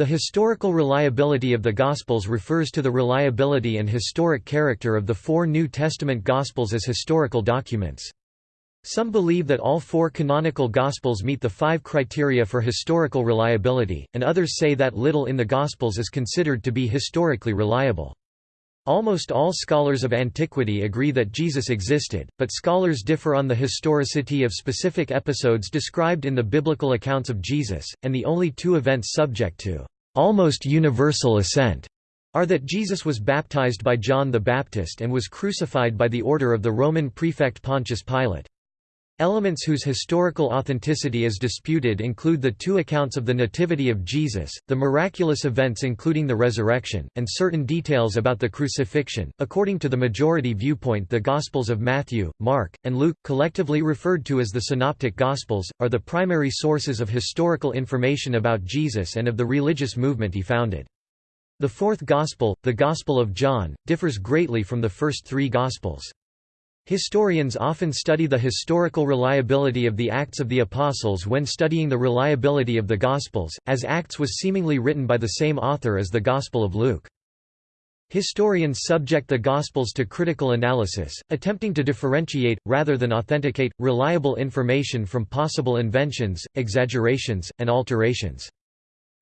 The historical reliability of the Gospels refers to the reliability and historic character of the four New Testament Gospels as historical documents. Some believe that all four canonical Gospels meet the five criteria for historical reliability, and others say that little in the Gospels is considered to be historically reliable. Almost all scholars of antiquity agree that Jesus existed, but scholars differ on the historicity of specific episodes described in the biblical accounts of Jesus, and the only two events subject to almost universal assent are that Jesus was baptized by John the Baptist and was crucified by the order of the Roman prefect Pontius Pilate. Elements whose historical authenticity is disputed include the two accounts of the Nativity of Jesus, the miraculous events including the resurrection, and certain details about the crucifixion. According to the majority viewpoint, the Gospels of Matthew, Mark, and Luke, collectively referred to as the Synoptic Gospels, are the primary sources of historical information about Jesus and of the religious movement he founded. The fourth Gospel, the Gospel of John, differs greatly from the first three Gospels. Historians often study the historical reliability of the Acts of the Apostles when studying the reliability of the Gospels, as Acts was seemingly written by the same author as the Gospel of Luke. Historians subject the Gospels to critical analysis, attempting to differentiate, rather than authenticate, reliable information from possible inventions, exaggerations, and alterations.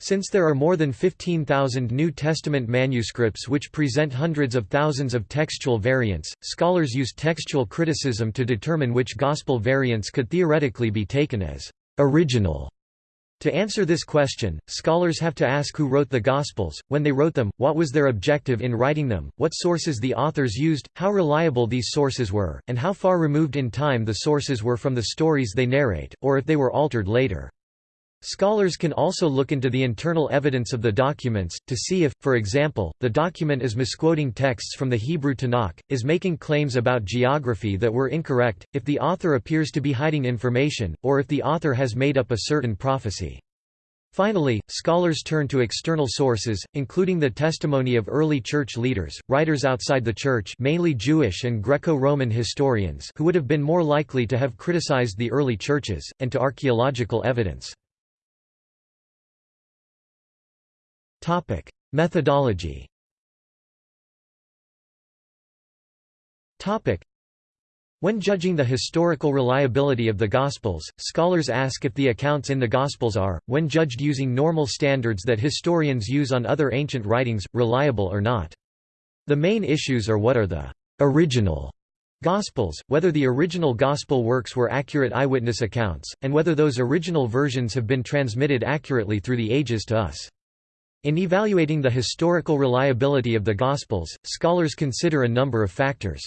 Since there are more than 15,000 New Testament manuscripts which present hundreds of thousands of textual variants, scholars use textual criticism to determine which Gospel variants could theoretically be taken as original. To answer this question, scholars have to ask who wrote the Gospels, when they wrote them, what was their objective in writing them, what sources the authors used, how reliable these sources were, and how far removed in time the sources were from the stories they narrate, or if they were altered later. Scholars can also look into the internal evidence of the documents, to see if, for example, the document is misquoting texts from the Hebrew Tanakh, is making claims about geography that were incorrect, if the author appears to be hiding information, or if the author has made up a certain prophecy. Finally, scholars turn to external sources, including the testimony of early church leaders, writers outside the church mainly Jewish and Greco-Roman historians who would have been more likely to have criticized the early churches, and to archaeological evidence. Topic: Methodology. Topic: When judging the historical reliability of the Gospels, scholars ask if the accounts in the Gospels are, when judged using normal standards that historians use on other ancient writings, reliable or not. The main issues are what are the original Gospels, whether the original Gospel works were accurate eyewitness accounts, and whether those original versions have been transmitted accurately through the ages to us. In evaluating the historical reliability of the Gospels, scholars consider a number of factors.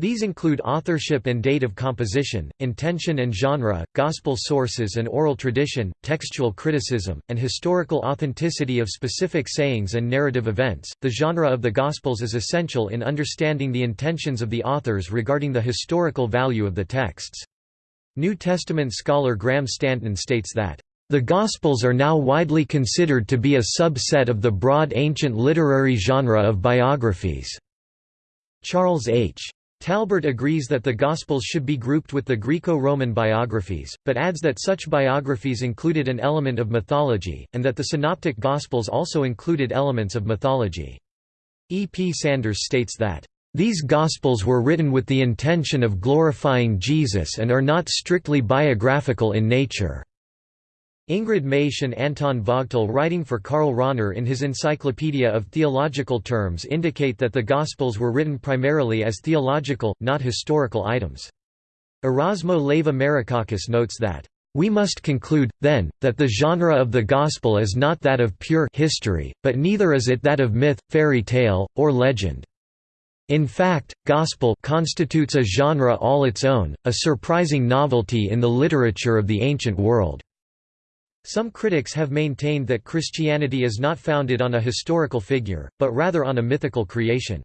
These include authorship and date of composition, intention and genre, gospel sources and oral tradition, textual criticism, and historical authenticity of specific sayings and narrative events. The genre of the Gospels is essential in understanding the intentions of the authors regarding the historical value of the texts. New Testament scholar Graham Stanton states that the Gospels are now widely considered to be a subset of the broad ancient literary genre of biographies. Charles H. Talbert agrees that the Gospels should be grouped with the Greco-Roman biographies, but adds that such biographies included an element of mythology, and that the Synoptic Gospels also included elements of mythology. E. P. Sanders states that, "...these Gospels were written with the intention of glorifying Jesus and are not strictly biographical in nature." Ingrid Maisch and Anton Vögtle writing for Karl Rahner in his Encyclopedia of Theological Terms indicate that the Gospels were written primarily as theological, not historical items. Erasmo Leiva-Merikakis notes that, "...we must conclude, then, that the genre of the Gospel is not that of pure history, but neither is it that of myth, fairy tale, or legend." In fact, Gospel constitutes a genre all its own, a surprising novelty in the literature of the ancient world. Some critics have maintained that Christianity is not founded on a historical figure, but rather on a mythical creation.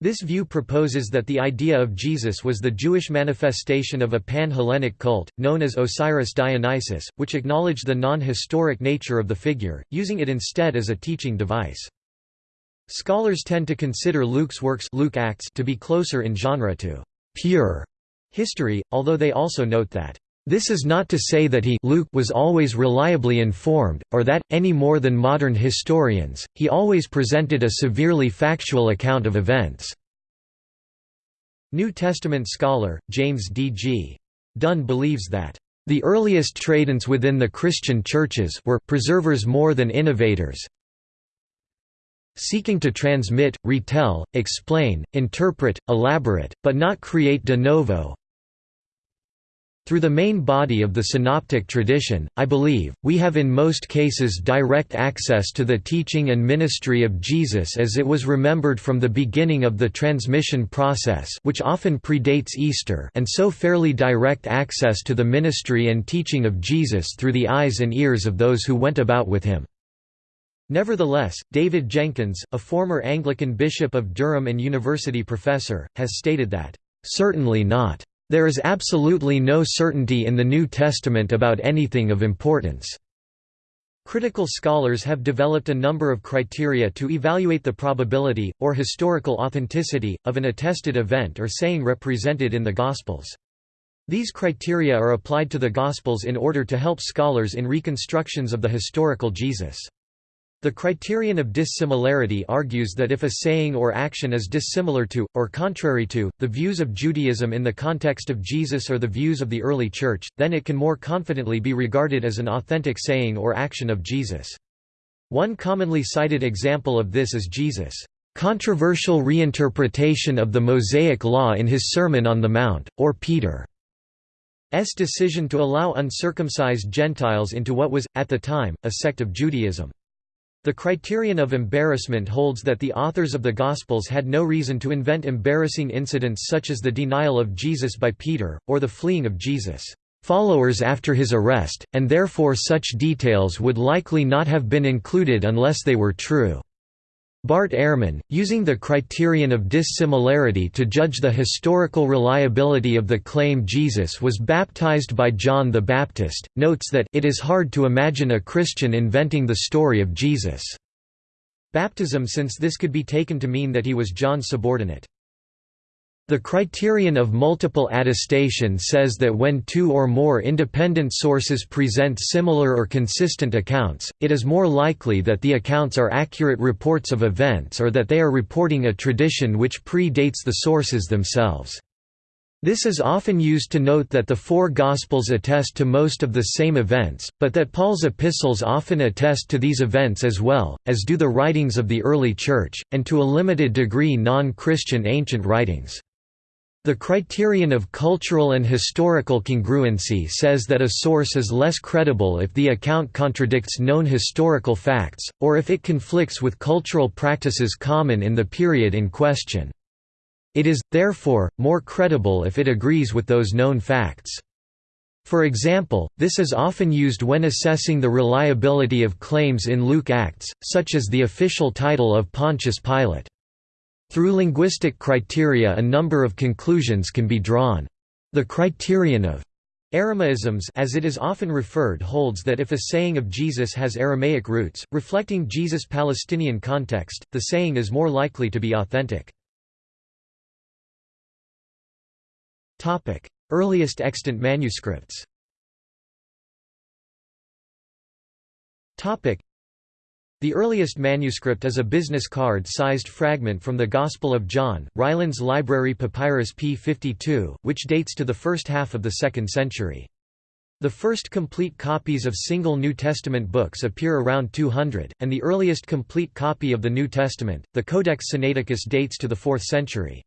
This view proposes that the idea of Jesus was the Jewish manifestation of a pan-Hellenic cult, known as Osiris Dionysus, which acknowledged the non-historic nature of the figure, using it instead as a teaching device. Scholars tend to consider Luke's works Luke Acts to be closer in genre to «pure» history, although they also note that This is not to say that he Luke was always reliably informed, or that, any more than modern historians, he always presented a severely factual account of events. New Testament scholar, James D. G. Dunn believes that, "...the earliest tradents within the Christian churches were preservers more than innovators, seeking to transmit, retell, explain, interpret, elaborate, but not create de novo, through the main body of the synoptic tradition, I believe, we have in most cases direct access to the teaching and ministry of Jesus as it was remembered from the beginning of the transmission process which often predates Easter and so fairly direct access to the ministry and teaching of Jesus through the eyes and ears of those who went about with him. Nevertheless, David Jenkins, a former Anglican bishop of Durham and university professor, has stated that, "...certainly not." There is absolutely no certainty in the New Testament about anything of importance. Critical scholars have developed a number of criteria to evaluate the probability, or historical authenticity, of an attested event or saying represented in the Gospels. These criteria are applied to the Gospels in order to help scholars in reconstructions of the historical Jesus. The criterion of dissimilarity argues that if a saying or action is dissimilar to, or contrary to, the views of Judaism in the context of Jesus or the views of the early Church, then it can more confidently be regarded as an authentic saying or action of Jesus. One commonly cited example of this is Jesus' controversial reinterpretation of the Mosaic Law in his Sermon on the Mount, or Peter's decision to allow uncircumcised Gentiles into what was, at the time, a sect of Judaism. The criterion of embarrassment holds that the authors of the Gospels had no reason to invent embarrassing incidents such as the denial of Jesus by Peter, or the fleeing of Jesus' followers after his arrest, and therefore such details would likely not have been included unless they were true. Bart Ehrman, using the criterion of dissimilarity to judge the historical reliability of the claim Jesus was baptized by John the Baptist, notes that it is hard to imagine a Christian inventing the story of Jesus' baptism since this could be taken to mean that he was John's subordinate. The criterion of multiple attestation says that when two or more independent sources present similar or consistent accounts, it is more likely that the accounts are accurate reports of events or that they are reporting a tradition which predates the sources themselves. This is often used to note that the four Gospels attest to most of the same events, but that Paul's epistles often attest to these events as well, as do the writings of the early Church, and to a limited degree non-Christian ancient writings. The criterion of cultural and historical congruency says that a source is less credible if the account contradicts known historical facts, or if it conflicts with cultural practices common in the period in question. It is, therefore, more credible if it agrees with those known facts. For example, this is often used when assessing the reliability of claims in Luke Acts, such as the official title of Pontius Pilate. Through linguistic criteria a number of conclusions can be drawn. The criterion of Aramaisms as it is often referred holds that if a saying of Jesus has Aramaic roots, reflecting Jesus' Palestinian context, the saying is more likely to be authentic. Earliest extant manuscripts the earliest manuscript is a business card-sized fragment from the Gospel of John, Rylands Library Papyrus p. 52, which dates to the first half of the 2nd century. The first complete copies of single New Testament books appear around 200, and the earliest complete copy of the New Testament, the Codex Sinaiticus dates to the 4th century.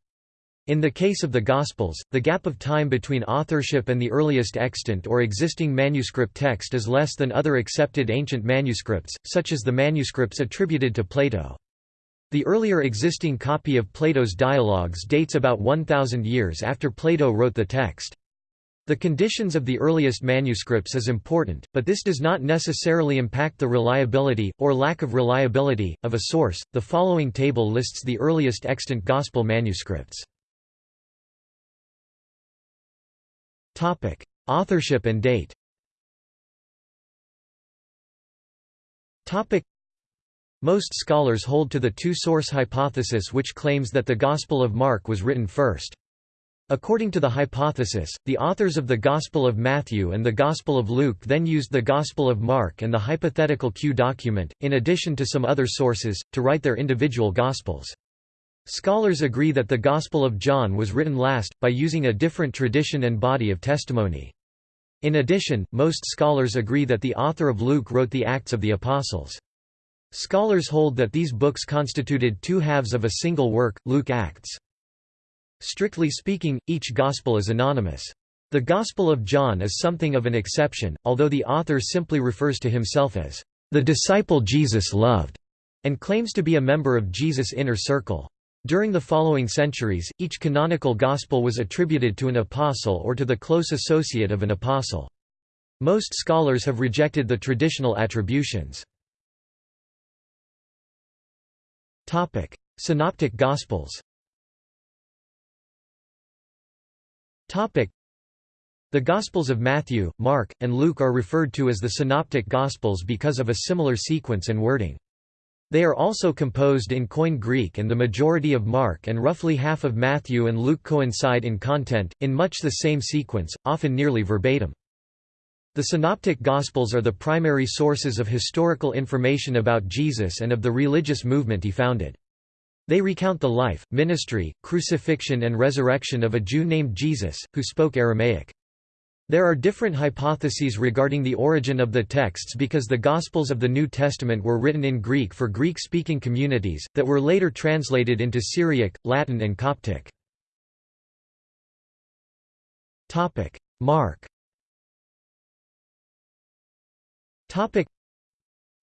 In the case of the Gospels, the gap of time between authorship and the earliest extant or existing manuscript text is less than other accepted ancient manuscripts, such as the manuscripts attributed to Plato. The earlier existing copy of Plato's Dialogues dates about 1,000 years after Plato wrote the text. The conditions of the earliest manuscripts is important, but this does not necessarily impact the reliability, or lack of reliability, of a source. The following table lists the earliest extant Gospel manuscripts. Topic: Authorship and date. Topic: Most scholars hold to the two-source hypothesis which claims that the Gospel of Mark was written first. According to the hypothesis, the authors of the Gospel of Matthew and the Gospel of Luke then used the Gospel of Mark and the hypothetical Q document, in addition to some other sources, to write their individual Gospels. Scholars agree that the Gospel of John was written last, by using a different tradition and body of testimony. In addition, most scholars agree that the author of Luke wrote the Acts of the Apostles. Scholars hold that these books constituted two halves of a single work, Luke Acts. Strictly speaking, each Gospel is anonymous. The Gospel of John is something of an exception, although the author simply refers to himself as the disciple Jesus loved, and claims to be a member of Jesus' inner circle. During the following centuries, each canonical Gospel was attributed to an apostle or to the close associate of an apostle. Most scholars have rejected the traditional attributions. Synoptic Gospels The Gospels of Matthew, Mark, and Luke are referred to as the Synoptic Gospels because of a similar sequence and wording. They are also composed in Koine Greek and the majority of Mark and roughly half of Matthew and Luke coincide in content, in much the same sequence, often nearly verbatim. The Synoptic Gospels are the primary sources of historical information about Jesus and of the religious movement he founded. They recount the life, ministry, crucifixion and resurrection of a Jew named Jesus, who spoke Aramaic. There are different hypotheses regarding the origin of the texts because the Gospels of the New Testament were written in Greek for Greek-speaking communities, that were later translated into Syriac, Latin and Coptic. Mark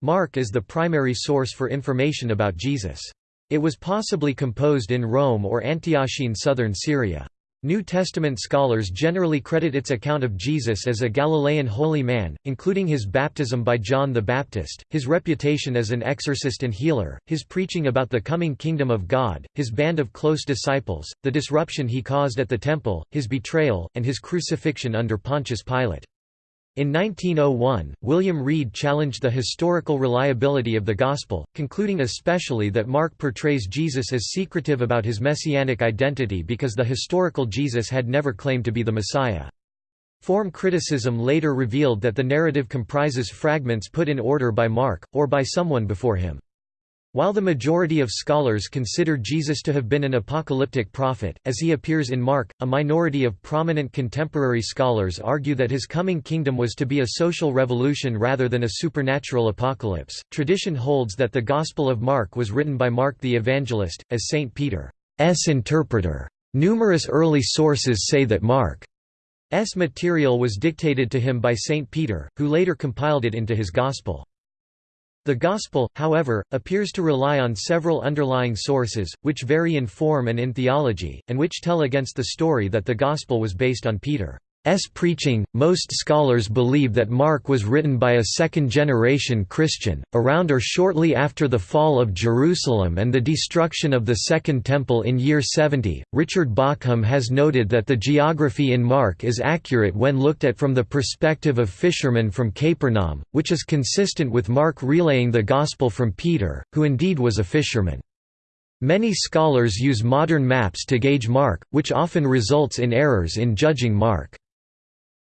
Mark is the primary source for information about Jesus. It was possibly composed in Rome or Antiochian southern Syria. New Testament scholars generally credit its account of Jesus as a Galilean holy man, including his baptism by John the Baptist, his reputation as an exorcist and healer, his preaching about the coming kingdom of God, his band of close disciples, the disruption he caused at the temple, his betrayal, and his crucifixion under Pontius Pilate. In 1901, William Wrede challenged the historical reliability of the Gospel, concluding especially that Mark portrays Jesus as secretive about his messianic identity because the historical Jesus had never claimed to be the Messiah. Form criticism later revealed that the narrative comprises fragments put in order by Mark, or by someone before him. While the majority of scholars consider Jesus to have been an apocalyptic prophet, as he appears in Mark, a minority of prominent contemporary scholars argue that his coming kingdom was to be a social revolution rather than a supernatural apocalypse. Tradition holds that the Gospel of Mark was written by Mark the Evangelist, as St. Peter's interpreter. Numerous early sources say that Mark's material was dictated to him by St. Peter, who later compiled it into his Gospel. The Gospel, however, appears to rely on several underlying sources, which vary in form and in theology, and which tell against the story that the Gospel was based on Peter. S. preaching. Most scholars believe that Mark was written by a second generation Christian, around or shortly after the fall of Jerusalem and the destruction of the Second Temple in year 70. Richard Bauckham has noted that the geography in Mark is accurate when looked at from the perspective of fishermen from Capernaum, which is consistent with Mark relaying the Gospel from Peter, who indeed was a fisherman. Many scholars use modern maps to gauge Mark, which often results in errors in judging Mark.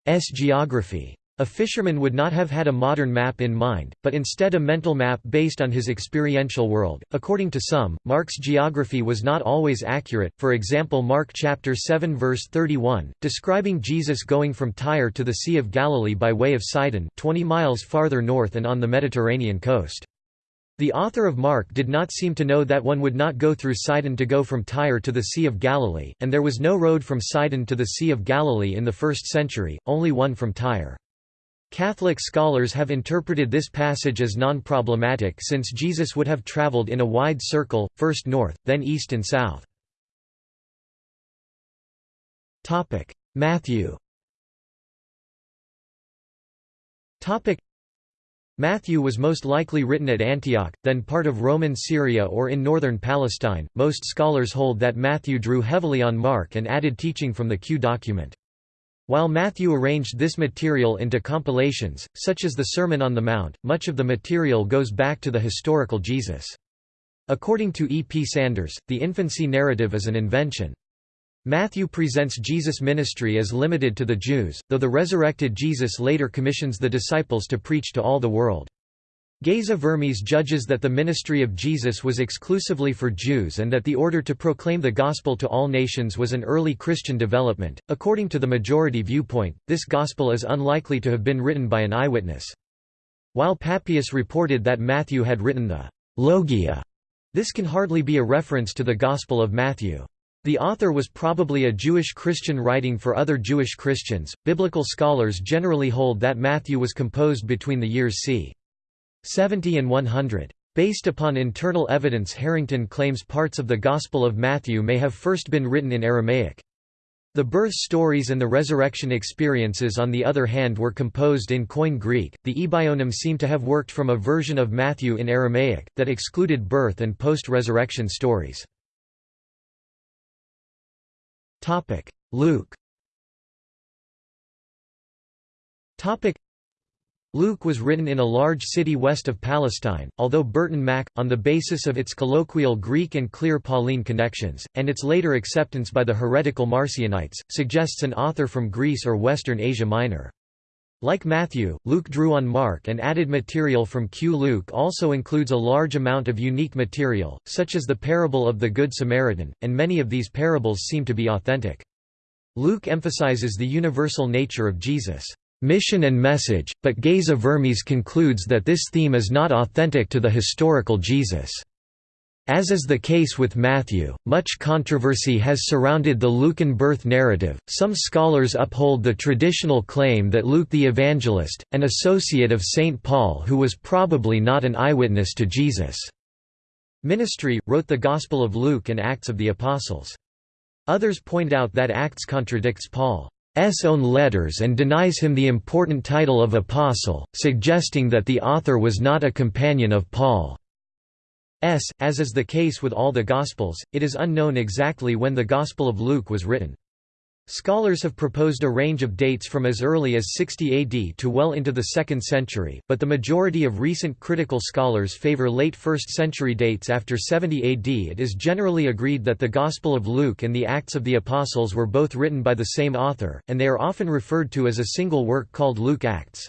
S geography. A fisherman would not have had a modern map in mind, but instead a mental map based on his experiential world. According to some, Mark's geography was not always accurate. For example, Mark chapter 7 verse 31, describing Jesus going from Tyre to the Sea of Galilee by way of Sidon, 20 miles farther north and on the Mediterranean coast. The author of Mark did not seem to know that one would not go through Sidon to go from Tyre to the Sea of Galilee, and there was no road from Sidon to the Sea of Galilee in the first century, only one from Tyre. Catholic scholars have interpreted this passage as non-problematic since Jesus would have traveled in a wide circle, first north, then east and south. Matthew Matthew was most likely written at Antioch, then part of Roman Syria or in northern Palestine. Most scholars hold that Matthew drew heavily on Mark and added teaching from the Q document. While Matthew arranged this material into compilations, such as the Sermon on the Mount, much of the material goes back to the historical Jesus. According to E. P. Sanders, the infancy narrative is an invention. Matthew presents Jesus' ministry as limited to the Jews, though the resurrected Jesus later commissions the disciples to preach to all the world. Geza Vermes judges that the ministry of Jesus was exclusively for Jews and that the order to proclaim the gospel to all nations was an early Christian development. According to the majority viewpoint, this gospel is unlikely to have been written by an eyewitness. While Papias reported that Matthew had written the Logia, this can hardly be a reference to the Gospel of Matthew. The author was probably a Jewish Christian writing for other Jewish Christians. Biblical scholars generally hold that Matthew was composed between the years c. 70 and 100. Based upon internal evidence Harrington claims parts of the Gospel of Matthew may have first been written in Aramaic. The birth stories and the resurrection experiences on the other hand were composed in Koine Greek. The Ebaionim seem to have worked from a version of Matthew in Aramaic, that excluded birth and post-resurrection stories. Luke. Topic: Luke was written in a large city west of Palestine, although Burton Mack, on the basis of its colloquial Greek and clear Pauline connections, and its later acceptance by the heretical Marcionites, suggests an author from Greece or Western Asia Minor. Like Matthew, Luke drew on Mark and added material from Q. Luke also includes a large amount of unique material, such as the parable of the Good Samaritan, and many of these parables seem to be authentic. Luke emphasizes the universal nature of Jesus' mission and message, but Geza Vermes concludes that this theme is not authentic to the historical Jesus. As is the case with Matthew, much controversy has surrounded the Lucan birth narrative. Some scholars uphold the traditional claim that Luke the Evangelist, an associate of St. Paul who was probably not an eyewitness to Jesus' ministry, wrote the Gospel of Luke and Acts of the Apostles. Others point out that Acts contradicts Paul. S own letters and denies him the important title of apostle, suggesting that the author was not a companion of Paul's. As is the case with all the Gospels, it is unknown exactly when the Gospel of Luke was written. Scholars have proposed a range of dates from as early as 60 AD to well into the 2nd century, but the majority of recent critical scholars favor late 1st century dates after 70 AD. It is generally agreed that the Gospel of Luke and the Acts of the Apostles were both written by the same author, and they are often referred to as a single work called Luke Acts.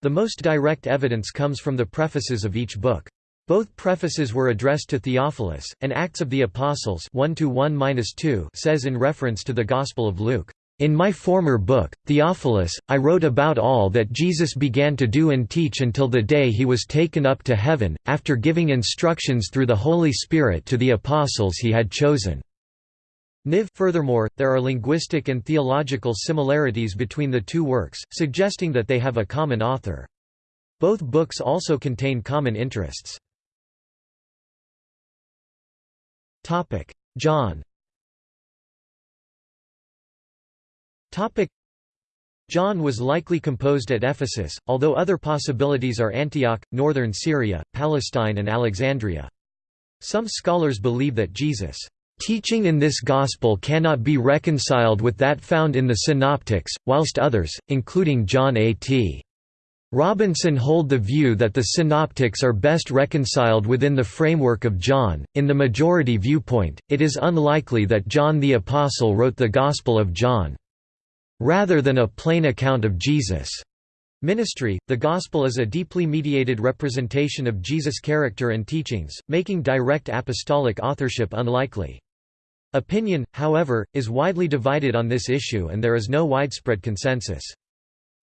The most direct evidence comes from the prefaces of each book. Both prefaces were addressed to Theophilus, and Acts of the Apostles 1 -1 says in reference to the Gospel of Luke, "...in my former book, Theophilus, I wrote about all that Jesus began to do and teach until the day he was taken up to heaven, after giving instructions through the Holy Spirit to the apostles he had chosen." Niv Furthermore, there are linguistic and theological similarities between the two works, suggesting that they have a common author. Both books also contain common interests. Topic: John. Topic: John was likely composed at Ephesus, although other possibilities are Antioch, northern Syria, Palestine and Alexandria. Some scholars believe that Jesus' teaching in this gospel cannot be reconciled with that found in the Synoptics, whilst others, including John A.T. Robinson hold the view that the synoptics are best reconciled within the framework of John. In the majority viewpoint, it is unlikely that John the Apostle wrote the Gospel of John. Rather than a plain account of Jesus' ministry, the Gospel is a deeply mediated representation of Jesus' character and teachings, making direct apostolic authorship unlikely. Opinion, however, is widely divided on this issue and there is no widespread consensus.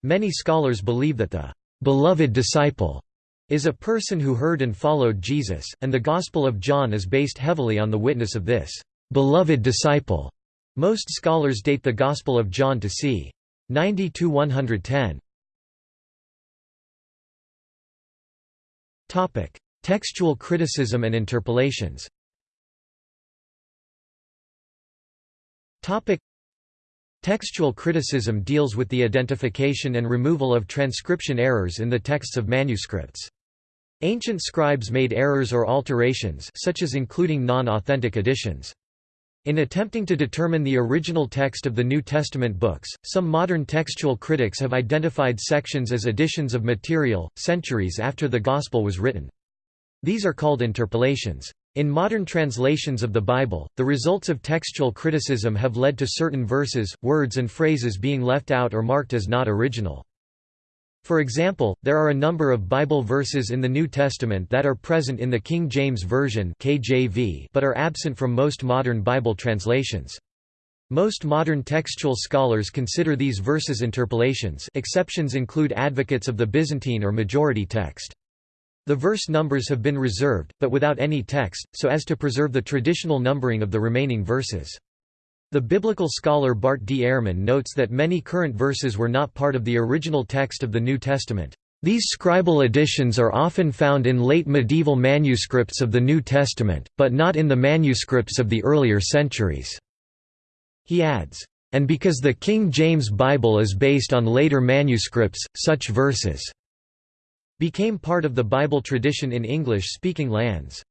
Many scholars believe that the beloved disciple is a person who heard and followed Jesus, and the Gospel of John is based heavily on the witness of this beloved disciple. Most scholars date the Gospel of John to c. 90–110. Textual criticism and interpolations Textual criticism deals with the identification and removal of transcription errors in the texts of manuscripts. Ancient scribes made errors or alterations such as including non-authentic additions. In attempting to determine the original text of the New Testament books, some modern textual critics have identified sections as additions of material, centuries after the Gospel was written. These are called interpolations. In modern translations of the Bible, the results of textual criticism have led to certain verses, words and phrases being left out or marked as not original. For example, there are a number of Bible verses in the New Testament that are present in the King James Version (KJV) but are absent from most modern Bible translations. Most modern textual scholars consider these verses interpolations exceptions include advocates of the Byzantine or majority text. The verse numbers have been reserved, but without any text, so as to preserve the traditional numbering of the remaining verses. The biblical scholar Bart D. Ehrman notes that many current verses were not part of the original text of the New Testament. These scribal additions are often found in late medieval manuscripts of the New Testament, but not in the manuscripts of the earlier centuries. He adds, "...and because the King James Bible is based on later manuscripts, such verses became part of the Bible tradition in English-speaking lands."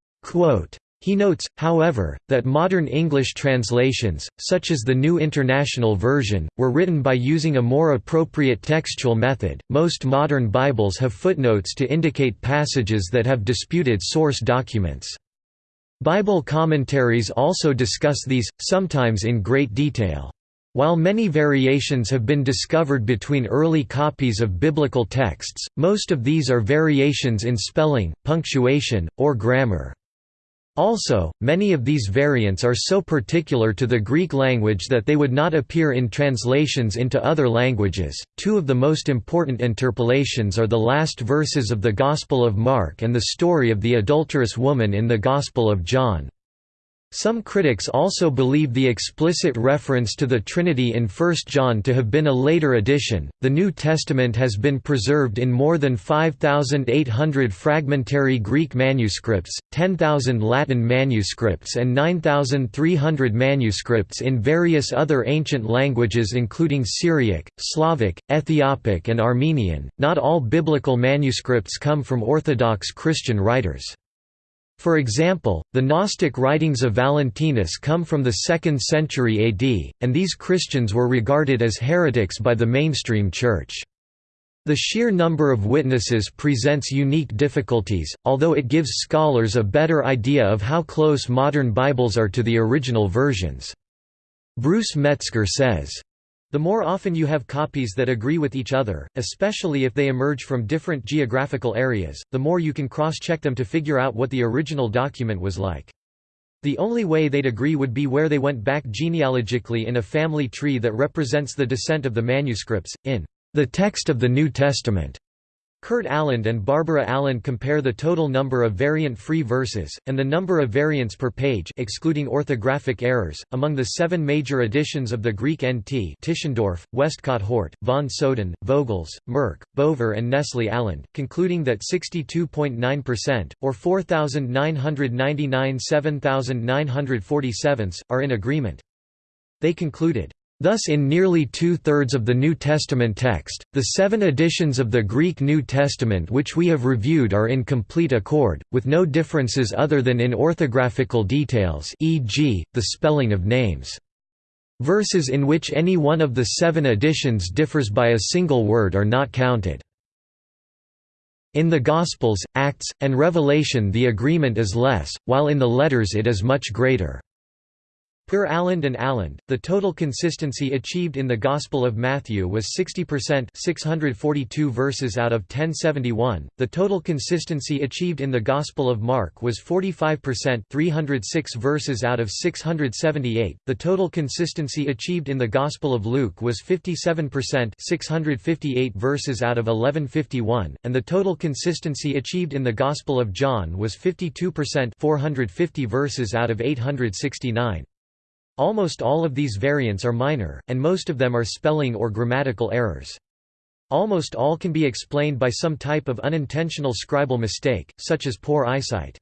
He notes, however, that modern English translations, such as the New International Version, were written by using a more appropriate textual method. Most modern Bibles have footnotes to indicate passages that have disputed source documents. Bible commentaries also discuss these, sometimes in great detail. While many variations have been discovered between early copies of biblical texts, most of these are variations in spelling, punctuation, or grammar. Also, many of these variants are so particular to the Greek language that they would not appear in translations into other languages. Two of the most important interpolations are the last verses of the Gospel of Mark and the story of the adulterous woman in the Gospel of John. Some critics also believe the explicit reference to the Trinity in 1 John to have been a later addition. The New Testament has been preserved in more than 5,800 fragmentary Greek manuscripts, 10,000 Latin manuscripts, and 9,300 manuscripts in various other ancient languages, including Syriac, Slavic, Ethiopic, and Armenian. Not all biblical manuscripts come from Orthodox Christian writers. For example, the Gnostic writings of Valentinus come from the 2nd century AD, and these Christians were regarded as heretics by the mainstream Church. The sheer number of witnesses presents unique difficulties, although it gives scholars a better idea of how close modern Bibles are to the original versions. Bruce Metzger says, the more often you have copies that agree with each other, especially if they emerge from different geographical areas, the more you can cross-check them to figure out what the original document was like. The only way they'd agree would be where they went back genealogically in a family tree that represents the descent of the manuscripts, in the text of the New Testament. Kurt Aland and Barbara Aland compare the total number of variant-free verses, and the number of variants per page excluding orthographic errors, among the seven major editions of the Greek NT Tischendorf, Westcott Hort, von Soden, Vogels, Merk, Bover and Nestle Aland, concluding that 62.9%, or 4,999 7,947, are in agreement. They concluded, Thus in nearly two-thirds of the New Testament text, the seven editions of the Greek New Testament which we have reviewed are in complete accord, with no differences other than in orthographical details e.g., the spelling of names. Verses in which any one of the seven editions differs by a single word are not counted. In the Gospels, Acts, and Revelation the agreement is less, while in the letters it is much greater. Per Aland and Aland, the total consistency achieved in the Gospel of Matthew was 60% 642 verses out of 1071, the total consistency achieved in the Gospel of Mark was 45% 306 verses out of 678, the total consistency achieved in the Gospel of Luke was 57% 658 verses out of 1151, and the total consistency achieved in the Gospel of John was 52% 450 verses out of 869. Almost all of these variants are minor, and most of them are spelling or grammatical errors. Almost all can be explained by some type of unintentional scribal mistake, such as poor eyesight.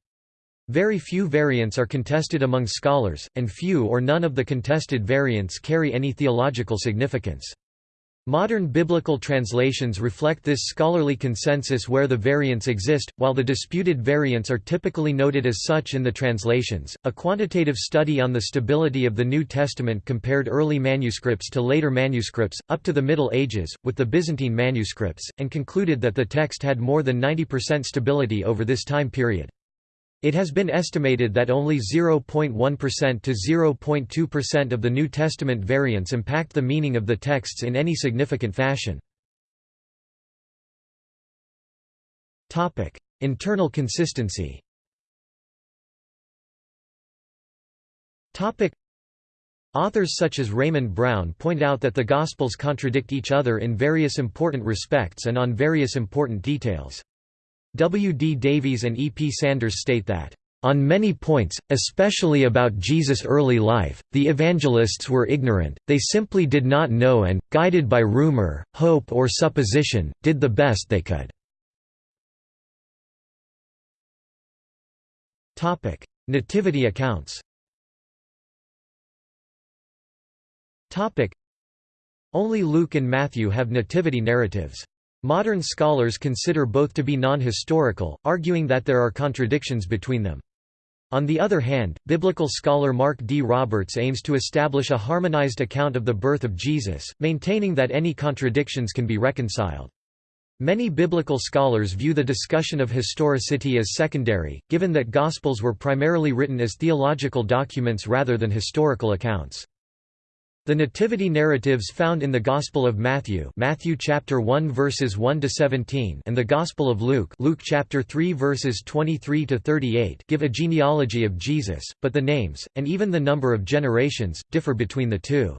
Very few variants are contested among scholars, and few or none of the contested variants carry any theological significance. Modern biblical translations reflect this scholarly consensus where the variants exist, while the disputed variants are typically noted as such in the translations. A quantitative study on the stability of the New Testament compared early manuscripts to later manuscripts, up to the Middle Ages, with the Byzantine manuscripts, and concluded that the text had more than 90% stability over this time period. It has been estimated that only 0.1% to 0.2% of the New Testament variants impact the meaning of the texts in any significant fashion. Topic: Internal consistency Topic: Authors such as Raymond Brown point out that the Gospels contradict each other in various important respects and on various important details. W. D. Davies and E. P. Sanders state that, "...on many points, especially about Jesus' early life, the evangelists were ignorant, they simply did not know and, guided by rumor, hope or supposition, did the best they could." Nativity accounts Only Luke and Matthew have nativity narratives. Modern scholars consider both to be non-historical, arguing that there are contradictions between them. On the other hand, biblical scholar Mark D. Roberts aims to establish a harmonized account of the birth of Jesus, maintaining that any contradictions can be reconciled. Many biblical scholars view the discussion of historicity as secondary, given that Gospels were primarily written as theological documents rather than historical accounts. The nativity narratives found in the Gospel of Matthew, Matthew chapter 1 verses 1 to 17, and the Gospel of Luke, Luke chapter 3 verses 23 to 38, give a genealogy of Jesus, but the names and even the number of generations differ between the two.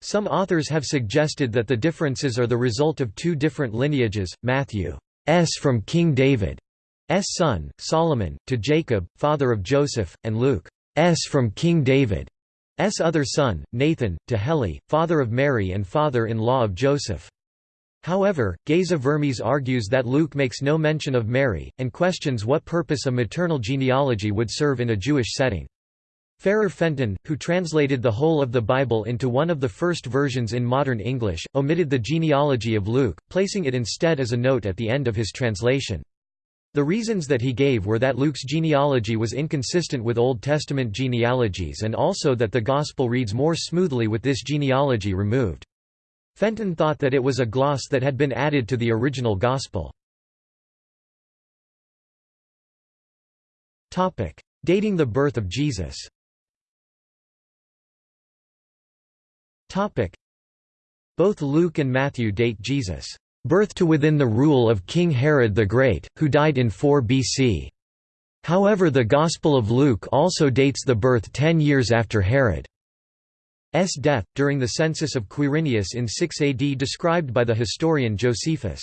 Some authors have suggested that the differences are the result of two different lineages, Matthew's from King David's son, Solomon, to Jacob, father of Joseph, and Luke's from King David S. other son, Nathan, to Heli, father of Mary and father-in-law of Joseph. However, Geza Vermes argues that Luke makes no mention of Mary, and questions what purpose a maternal genealogy would serve in a Jewish setting. Ferrar Fenton, who translated the whole of the Bible into one of the first versions in modern English, omitted the genealogy of Luke, placing it instead as a note at the end of his translation. The reasons that he gave were that Luke's genealogy was inconsistent with Old Testament genealogies and also that the Gospel reads more smoothly with this genealogy removed. Fenton thought that it was a gloss that had been added to the original Gospel. Dating the birth of Jesus Both Luke and Matthew date Jesus' birth to within the rule of King Herod the Great, who died in 4 BC. However the Gospel of Luke also dates the birth ten years after Herod's death, during the census of Quirinius in 6 AD described by the historian Josephus.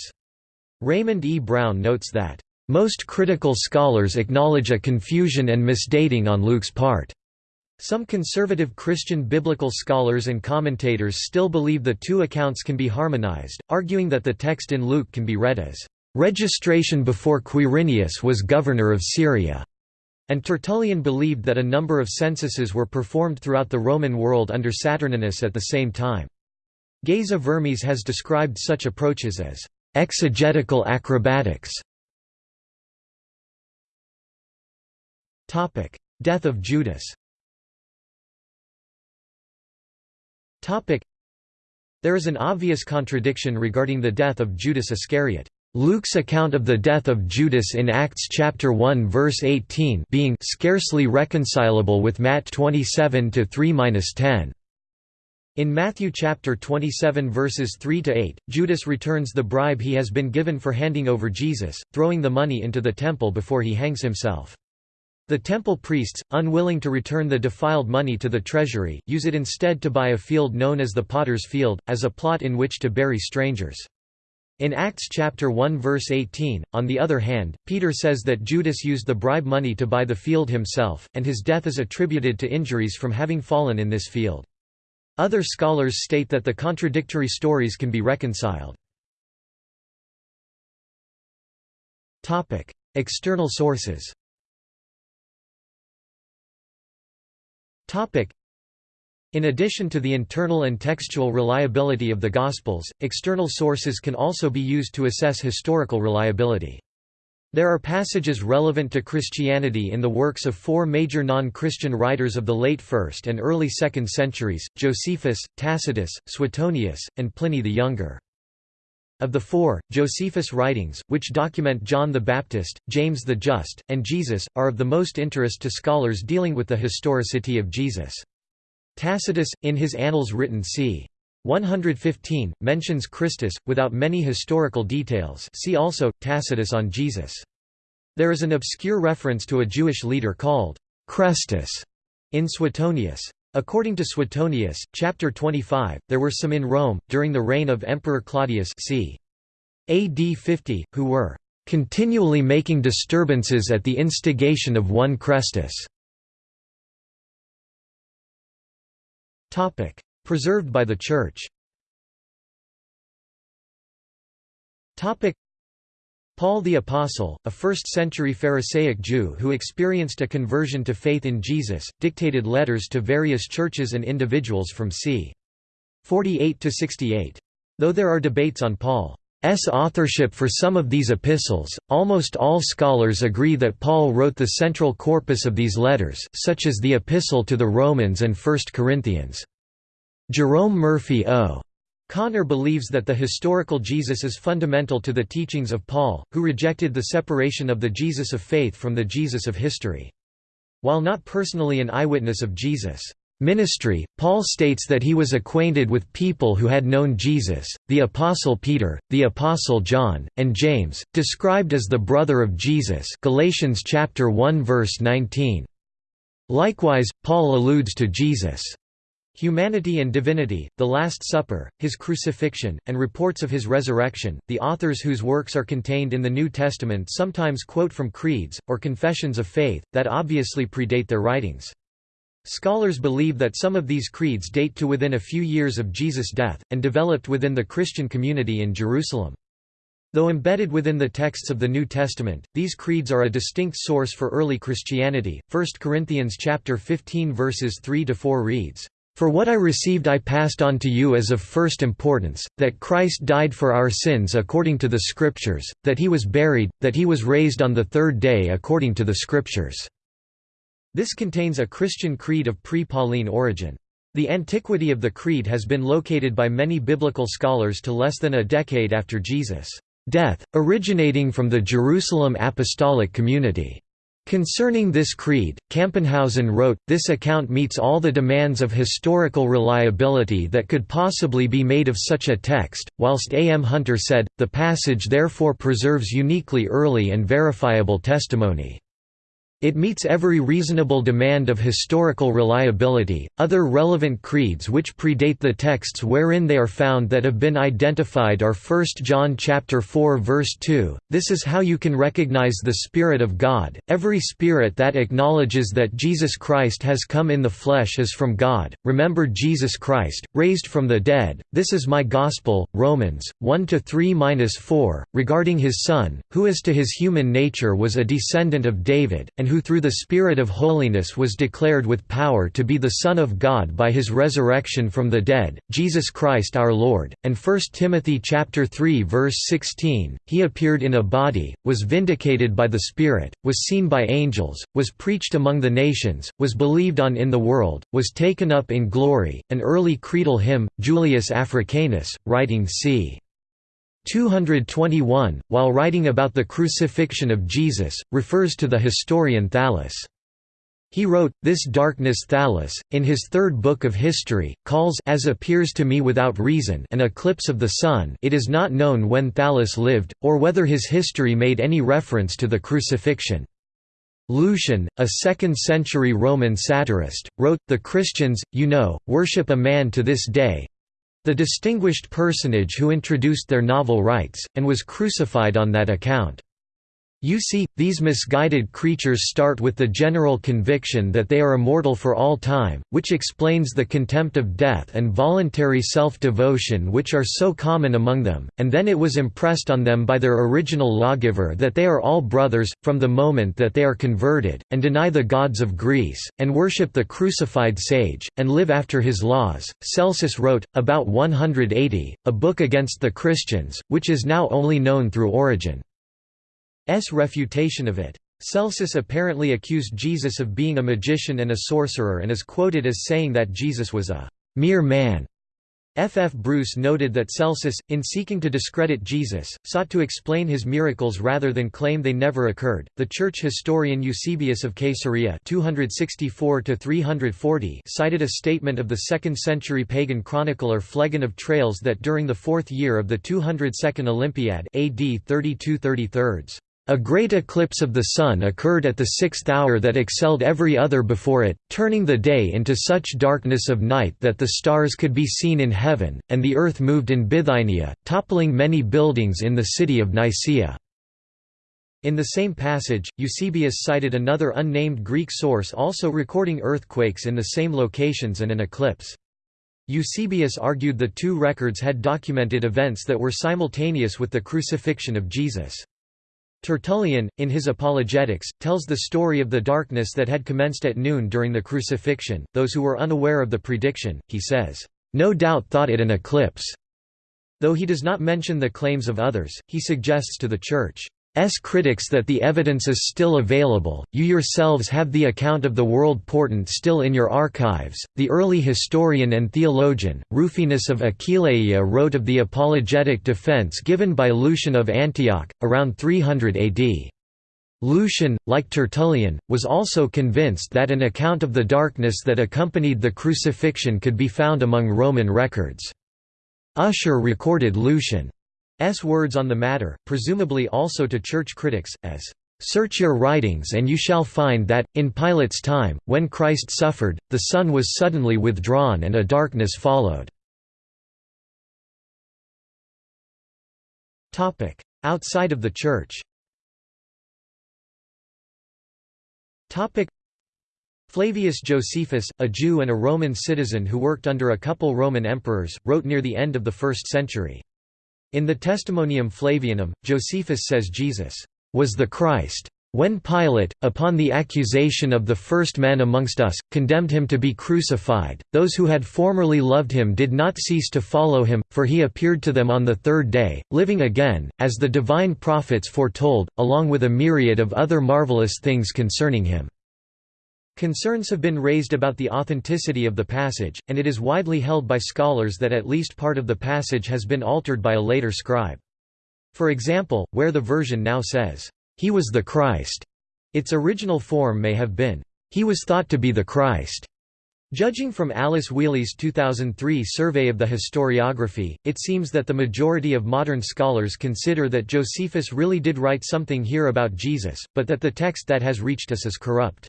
Raymond E. Brown notes that, "...most critical scholars acknowledge a confusion and misdating on Luke's part." Some conservative Christian biblical scholars and commentators still believe the two accounts can be harmonized, arguing that the text in Luke can be read as, "...registration before Quirinius was governor of Syria." And Tertullian believed that a number of censuses were performed throughout the Roman world under Saturninus at the same time. Geza Vermes has described such approaches as exegetical acrobatics. Death of Judas There is an obvious contradiction regarding the death of Judas Iscariot. Luke's account of the death of Judas in Acts chapter 1 verse 18 being scarcely reconcilable with Matt 27 to 3-10. In Matthew chapter 27 verses 3 to 8, Judas returns the bribe he has been given for handing over Jesus, throwing the money into the temple before he hangs himself. The temple priests, unwilling to return the defiled money to the treasury, use it instead to buy a field known as the Potter's Field, as a plot in which to bury strangers. In Acts chapter 1 verse 18, on the other hand, Peter says that Judas used the bribe money to buy the field himself, and his death is attributed to injuries from having fallen in this field. Other scholars state that the contradictory stories can be reconciled. External sources In addition to the internal and textual reliability of the Gospels, external sources can also be used to assess historical reliability. There are passages relevant to Christianity in the works of four major non-Christian writers of the late 1st and early 2nd centuries, Josephus, Tacitus, Suetonius, and Pliny the Younger. Of the four, Josephus' writings, which document John the Baptist, James the Just, and Jesus, are of the most interest to scholars dealing with the historicity of Jesus. Tacitus, in his Annals written c. 115, mentions Christus, without many historical details see also, Tacitus on Jesus. There is an obscure reference to a Jewish leader called Chrestus in Suetonius. According to Suetonius, chapter 25, there were some in Rome, during the reign of Emperor Claudius c. AD 50, who were "...continually making disturbances at the instigation of one Chrestus." Preserved by the Church Paul the Apostle, a first-century Pharisaic Jew who experienced a conversion to faith in Jesus, dictated letters to various churches and individuals from c. 48 to 68. Though there are debates on Paul's authorship for some of these epistles, almost all scholars agree that Paul wrote the central corpus of these letters, such as the Epistle to the Romans and 1 Corinthians. Jerome Murphy O. Connor believes that the historical Jesus is fundamental to the teachings of Paul, who rejected the separation of the Jesus of faith from the Jesus of history. While not personally an eyewitness of Jesus' ministry, Paul states that he was acquainted with people who had known Jesus, the Apostle Peter, the Apostle John, and James, described as the brother of Jesus Galatians chapter 1 verse 19. Likewise, Paul alludes to Jesus' Humanity and Divinity, The Last Supper, His Crucifixion, and reports of His resurrection. The authors whose works are contained in the New Testament sometimes quote from creeds, or confessions of faith, that obviously predate their writings. Scholars believe that some of these creeds date to within a few years of Jesus' death, and developed within the Christian community in Jerusalem. Though embedded within the texts of the New Testament, these creeds are a distinct source for early Christianity. 1 Corinthians chapter 15 verses 3 to 4 reads, for what I received I passed on to you as of first importance, that Christ died for our sins according to the Scriptures, that he was buried, that he was raised on the third day according to the Scriptures." This contains a Christian creed of pre-Pauline origin. The antiquity of the creed has been located by many biblical scholars to less than a decade after Jesus' death, originating from the Jerusalem apostolic community. Concerning this creed, Campenhausen wrote, this account meets all the demands of historical reliability that could possibly be made of such a text, whilst A. M. Hunter said, the passage therefore preserves uniquely early and verifiable testimony. It meets every reasonable demand of historical reliability. Other relevant creeds which predate the texts wherein they are found that have been identified are 1 John chapter 4 verse 2. This is how you can recognize the spirit of God. Every spirit that acknowledges that Jesus Christ has come in the flesh is from God. Remember Jesus Christ, raised from the dead. This is my gospel. Romans 1 to 3-4 regarding his son, who as to his human nature was a descendant of David and who through the Spirit of holiness was declared with power to be the Son of God by his resurrection from the dead, Jesus Christ our Lord, and 1 Timothy chapter 3 verse 16, he appeared in a body, was vindicated by the Spirit, was seen by angels, was preached among the nations, was believed on in the world, was taken up in glory, an early creedal hymn, Julius Africanus, writing c. 221, while writing about the crucifixion of Jesus, refers to the historian Thallus. He wrote, this darkness Thallus, in his third book of history, calls as appears to me without reason an eclipse of the sun it is not known when Thallus lived, or whether his history made any reference to the crucifixion. Lucian, a 2nd-century Roman satirist, wrote, The Christians, you know, worship a man to this day, the distinguished personage who introduced their novel rites, and was crucified on that account. You see, these misguided creatures start with the general conviction that they are immortal for all time, which explains the contempt of death and voluntary self-devotion which are so common among them, and then it was impressed on them by their original lawgiver that they are all brothers, from the moment that they are converted, and deny the gods of Greece, and worship the crucified sage, and live after his laws. Celsus wrote, about 180, a book against the Christians, which is now only known through Origen. S refutation of it. Celsus apparently accused Jesus of being a magician and a sorcerer and is quoted as saying that Jesus was a mere man. F. F. Bruce noted that Celsus, in seeking to discredit Jesus, sought to explain his miracles rather than claim they never occurred. The church historian Eusebius of Caesarea (264–340) cited a statement of the second-century pagan chronicler Phlegon of Tralles that during the fourth year of the 202nd Olympiad (AD 32 33 a great eclipse of the Sun occurred at the sixth hour that excelled every other before it, turning the day into such darkness of night that the stars could be seen in heaven, and the earth moved in Bithynia, toppling many buildings in the city of Nicaea. In the same passage, Eusebius cited another unnamed Greek source also recording earthquakes in the same locations and an eclipse. Eusebius argued the two records had documented events that were simultaneous with the crucifixion of Jesus. Tertullian, in his Apologetics, tells the story of the darkness that had commenced at noon during the crucifixion. Those who were unaware of the prediction, he says, no doubt thought it an eclipse. Though he does not mention the claims of others, he suggests to the Church, critics that the evidence is still available, you yourselves have the account of the world portent still in your archives. The early historian and theologian, Rufinus of Aquileia wrote of the apologetic defense given by Lucian of Antioch, around 300 AD. Lucian, like Tertullian, was also convinced that an account of the darkness that accompanied the crucifixion could be found among Roman records. Ussher recorded Lucian S words on the matter, presumably also to church critics, as, "...search your writings and you shall find that, in Pilate's time, when Christ suffered, the sun was suddenly withdrawn and a darkness followed." Outside of the Church Flavius Josephus, a Jew and a Roman citizen who worked under a couple Roman emperors, wrote near the end of the 1st century. In the Testimonium Flavianum, Josephus says Jesus was the Christ. When Pilate, upon the accusation of the first man amongst us, condemned him to be crucified, those who had formerly loved him did not cease to follow him, for he appeared to them on the third day, living again, as the divine prophets foretold, along with a myriad of other marvelous things concerning him. Concerns have been raised about the authenticity of the passage, and it is widely held by scholars that at least part of the passage has been altered by a later scribe. For example, where the version now says, "'He was the Christ'", its original form may have been, "'He was thought to be the Christ'". Judging from Alice Whealey's 2003 survey of the historiography, it seems that the majority of modern scholars consider that Josephus really did write something here about Jesus, but that the text that has reached us is corrupt.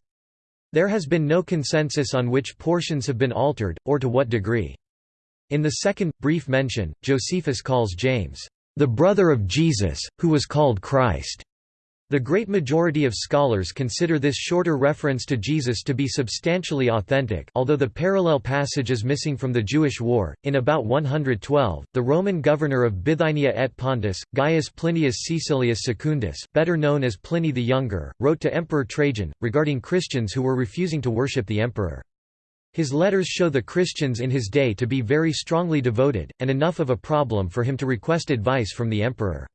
There has been no consensus on which portions have been altered, or to what degree. In the second, brief mention, Josephus calls James, "...the brother of Jesus, who was called Christ." The great majority of scholars consider this shorter reference to Jesus to be substantially authentic although the parallel passage is missing from the Jewish War. In about 112, the Roman governor of Bithynia et Pontus, Gaius Plinius Caecilius Secundus better known as Pliny the Younger, wrote to Emperor Trajan, regarding Christians who were refusing to worship the emperor. His letters show the Christians in his day to be very strongly devoted, and enough of a problem for him to request advice from the emperor.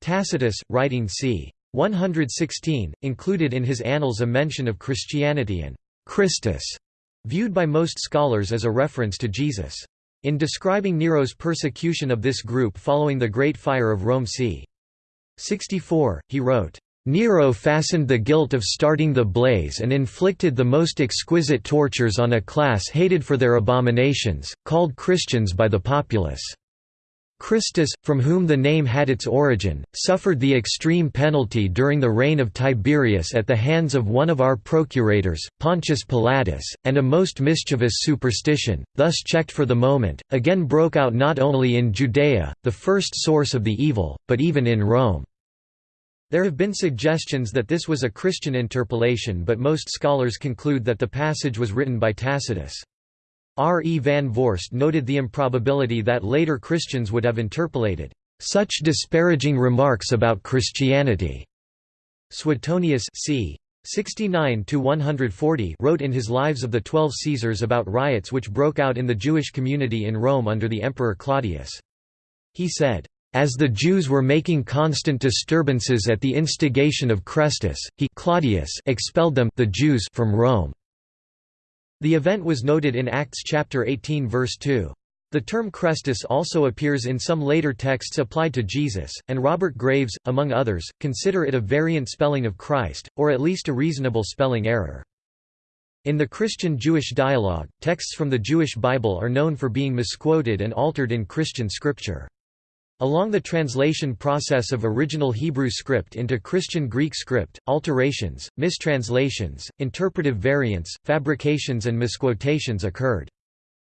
Tacitus, writing c. 116, included in his Annals a mention of Christianity and Christus, viewed by most scholars as a reference to Jesus. In describing Nero's persecution of this group following the Great Fire of Rome c. 64, he wrote, Nero fastened the guilt of starting the blaze and inflicted the most exquisite tortures on a class hated for their abominations, called Christians by the populace. Christus, from whom the name had its origin, suffered the extreme penalty during the reign of Tiberius at the hands of one of our procurators, Pontius Pilatus, and a most mischievous superstition, thus checked for the moment, again broke out not only in Judea, the first source of the evil, but even in Rome. There have been suggestions that this was a Christian interpolation but most scholars conclude that the passage was written by Tacitus. R. E. van Voorst noted the improbability that later Christians would have interpolated such disparaging remarks about Christianity. Suetonius c. 69 wrote in his Lives of the Twelve Caesars about riots which broke out in the Jewish community in Rome under the Emperor Claudius. He said, as the Jews were making constant disturbances at the instigation of Chrestus, he Claudius expelled them the Jews from Rome. The event was noted in Acts chapter 18 verse 2. The term Christus also appears in some later texts applied to Jesus, and Robert Graves, among others, consider it a variant spelling of Christ, or at least a reasonable spelling error. In the Christian-Jewish dialogue, texts from the Jewish Bible are known for being misquoted and altered in Christian scripture. Along the translation process of original Hebrew script into Christian Greek script, alterations, mistranslations, interpretive variants, fabrications and misquotations occurred.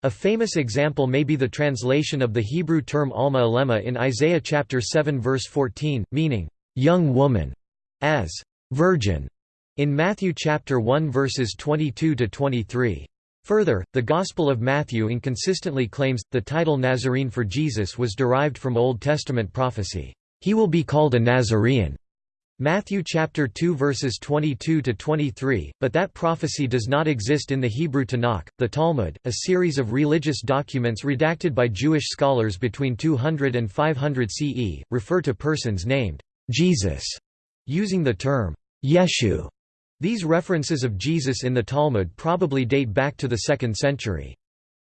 A famous example may be the translation of the Hebrew term Alma Alema in Isaiah chapter 7 verse 14, meaning, "...young woman", as "...virgin", in Matthew chapter 1 verses 22–23. Further, the Gospel of Matthew inconsistently claims, the title Nazarene for Jesus was derived from Old Testament prophecy, "...he will be called a Nazarene." Matthew chapter 2 verses 22 to 23, but that prophecy does not exist in the Hebrew Tanakh. The Talmud, a series of religious documents redacted by Jewish scholars between 200 and 500 CE, refer to persons named Jesus using the term Yeshu these references of Jesus in the Talmud probably date back to the 2nd century.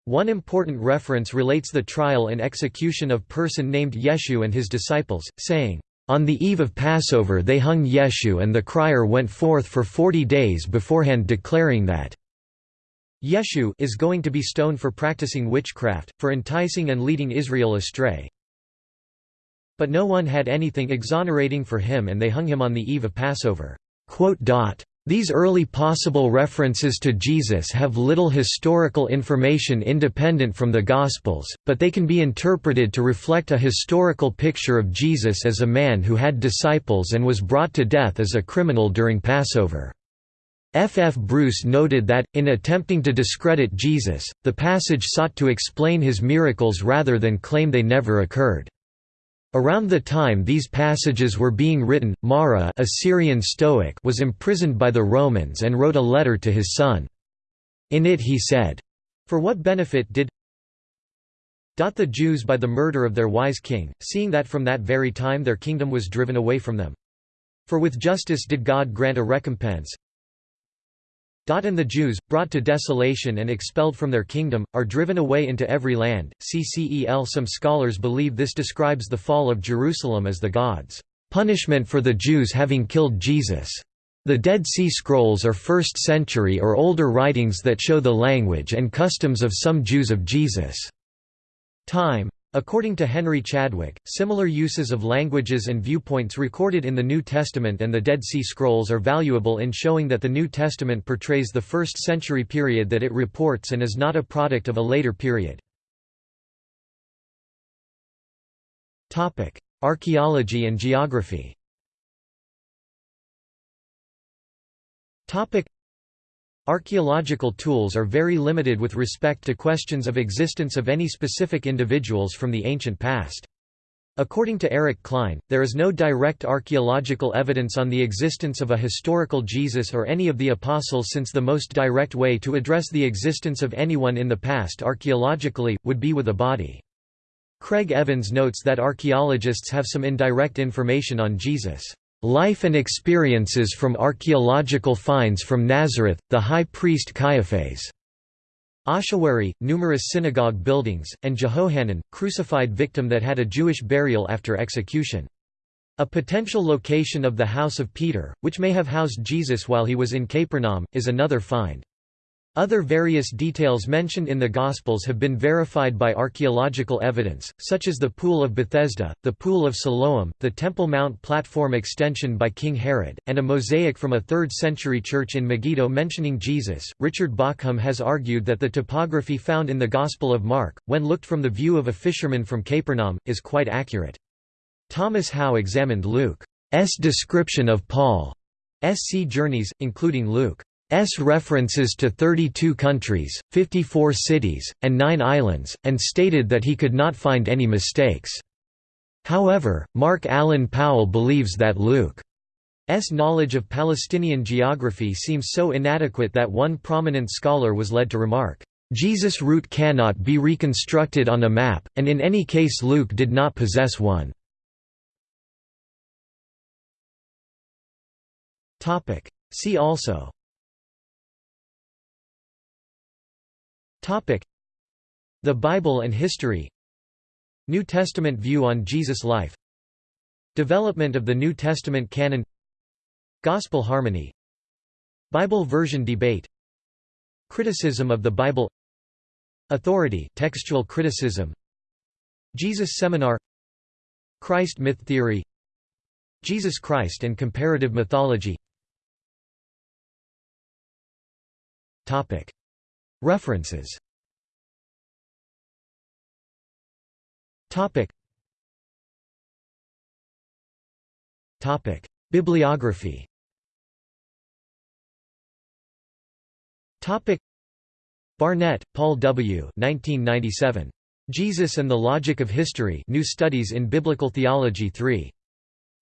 One important reference relates the trial and execution of a person named Yeshu and his disciples, saying, "...on the eve of Passover they hung Yeshu and the crier went forth for forty days beforehand declaring that Yeshu is going to be stoned for practicing witchcraft, for enticing and leading Israel astray. But no one had anything exonerating for him and they hung him on the eve of Passover." These early possible references to Jesus have little historical information independent from the Gospels, but they can be interpreted to reflect a historical picture of Jesus as a man who had disciples and was brought to death as a criminal during Passover. F. F. Bruce noted that, in attempting to discredit Jesus, the passage sought to explain his miracles rather than claim they never occurred. Around the time these passages were being written, Mara a Syrian Stoic was imprisoned by the Romans and wrote a letter to his son. In it he said, For what benefit did the Jews by the murder of their wise king, seeing that from that very time their kingdom was driven away from them? For with justice did God grant a recompense, and the Jews, brought to desolation and expelled from their kingdom, are driven away into every land. CCEL Some scholars believe this describes the fall of Jerusalem as the gods' punishment for the Jews having killed Jesus. The Dead Sea Scrolls are 1st century or older writings that show the language and customs of some Jews of Jesus' time. According to Henry Chadwick, similar uses of languages and viewpoints recorded in the New Testament and the Dead Sea Scrolls are valuable in showing that the New Testament portrays the first century period that it reports and is not a product of a later period. Archaeology and geography Archaeological tools are very limited with respect to questions of existence of any specific individuals from the ancient past. According to Eric Cline, there is no direct archaeological evidence on the existence of a historical Jesus or any of the apostles since the most direct way to address the existence of anyone in the past archaeologically, would be with a body. Craig Evans notes that archaeologists have some indirect information on Jesus. Life and experiences from archaeological finds from Nazareth, the high priest Caiaphas. Ossuary, numerous synagogue buildings, and Jehohanan, crucified victim that had a Jewish burial after execution. A potential location of the house of Peter, which may have housed Jesus while he was in Capernaum, is another find. Other various details mentioned in the Gospels have been verified by archaeological evidence, such as the Pool of Bethesda, the Pool of Siloam, the Temple Mount platform extension by King Herod, and a mosaic from a 3rd century church in Megiddo mentioning Jesus. Richard Bauckham has argued that the topography found in the Gospel of Mark, when looked from the view of a fisherman from Capernaum, is quite accurate. Thomas Howe examined Luke's description of Paul's sea journeys, including Luke. S references to 32 countries, 54 cities, and 9 islands, and stated that he could not find any mistakes. However, Mark Allen Powell believes that Luke's knowledge of Palestinian geography seems so inadequate that one prominent scholar was led to remark, "...Jesus' route cannot be reconstructed on a map, and in any case Luke did not possess one." See also The Bible and History. New Testament view on Jesus' life. Development of the New Testament canon. Gospel harmony. Bible version debate. Criticism of the Bible. Authority textual criticism. Jesus Seminar. Christ myth theory. Jesus Christ and comparative mythology References Topic. Topic. Bibliography Topic. Barnett, Paul W. 1997. Jesus and the Logic of History New Studies in Biblical Theology 3.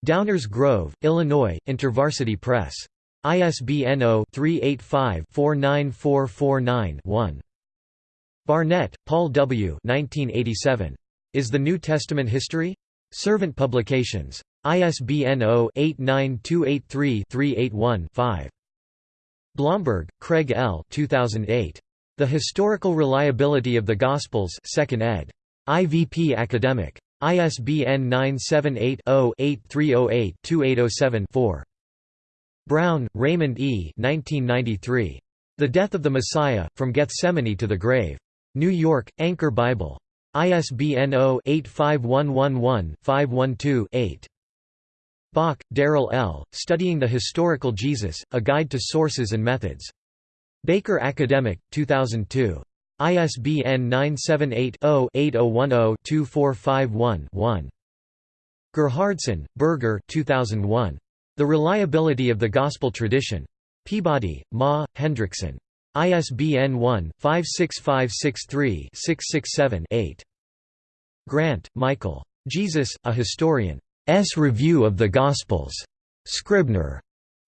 Downers Grove, Illinois, InterVarsity Press. ISBN 0-385-49449-1. Barnett, Paul W. 1987. Is the New Testament History? Servant Publications. ISBN 0-89283-381-5. Blomberg, Craig L. 2008. The Historical Reliability of the Gospels 2nd ed. IVP Academic. ISBN 978-0-8308-2807-4. Brown, Raymond E. 1993. The Death of the Messiah, From Gethsemane to the Grave. New York, Anchor Bible. ISBN 0-85111-512-8. Bock, Darrell L., Studying the Historical Jesus, A Guide to Sources and Methods. Baker Academic, 2002. ISBN 978-0-8010-2451-1. Gerhardsson, Birger 2001. The Reliability of the Gospel Tradition. Peabody, Ma, Hendrickson. ISBN 1-56563-667-8. Grant, Michael. Jesus, A Historian. S. Review of the Gospels. Scribner.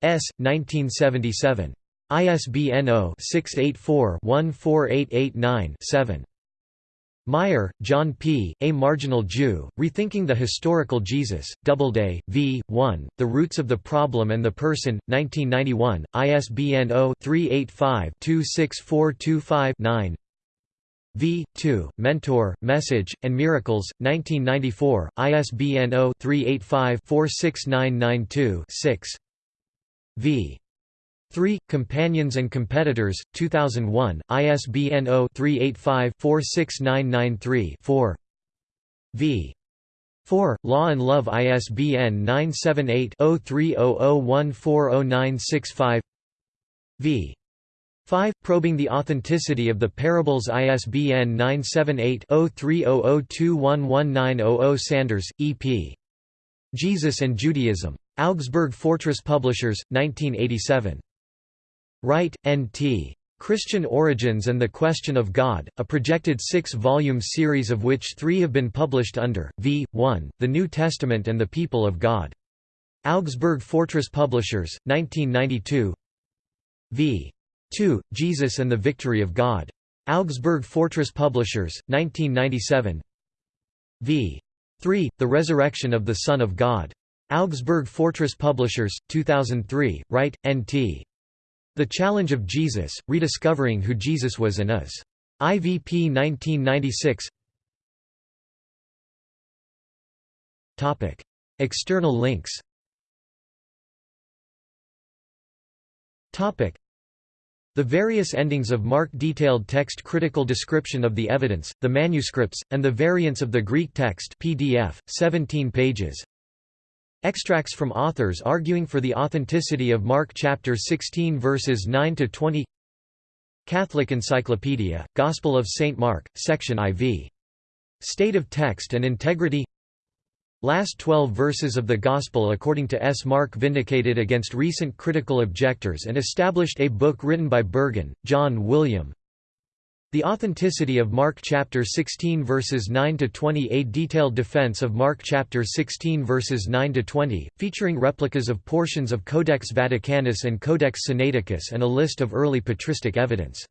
S. 1977. ISBN 0-684-14889-7. Meier, John P., A Marginal Jew, Rethinking the Historical Jesus, Doubleday, v. 1, The Roots of the Problem and the Person, 1991, ISBN 0-385-26425-9 v. 2, Mentor, Message, and Miracles, 1994, ISBN 0-385-46992-6 v. 3. Companions and Competitors, 2001, ISBN 0-385-46993-4 v. 4. Law and Love ISBN 978-0300140965 v. 5. Probing the Authenticity of the Parables ISBN 978-0300211900 Sanders, E.P. Jesus and Judaism. Augsburg Fortress Publishers, 1987. Wright, N.T. Christian Origins and the Question of God, a projected six-volume series of which three have been published under, v. 1, The New Testament and the People of God. Augsburg Fortress Publishers, 1992 v. 2, Jesus and the Victory of God. Augsburg Fortress Publishers, 1997 v. 3, The Resurrection of the Son of God. Augsburg Fortress Publishers, 2003, Wright, N.T. The Challenge of Jesus, Rediscovering Who Jesus Was and Is. IVP 1996 External links. The various endings of Mark detailed text critical description of the evidence, the manuscripts, and the variants of the Greek text PDF, 17 pages Extracts from authors arguing for the authenticity of Mark chapter 16 verses 9 to 20. Catholic Encyclopedia, Gospel of St Mark, section IV. State of text and integrity. Last 12 verses of the Gospel according to S. Mark vindicated against recent critical objectors and established a book written by Burgon, John William, the authenticity of Mark chapter 16 verses 9 to 20 A detailed defense of Mark chapter 16 verses 9 to 20, featuring replicas of portions of Codex Vaticanus and Codex Sinaiticus and a list of early patristic evidence.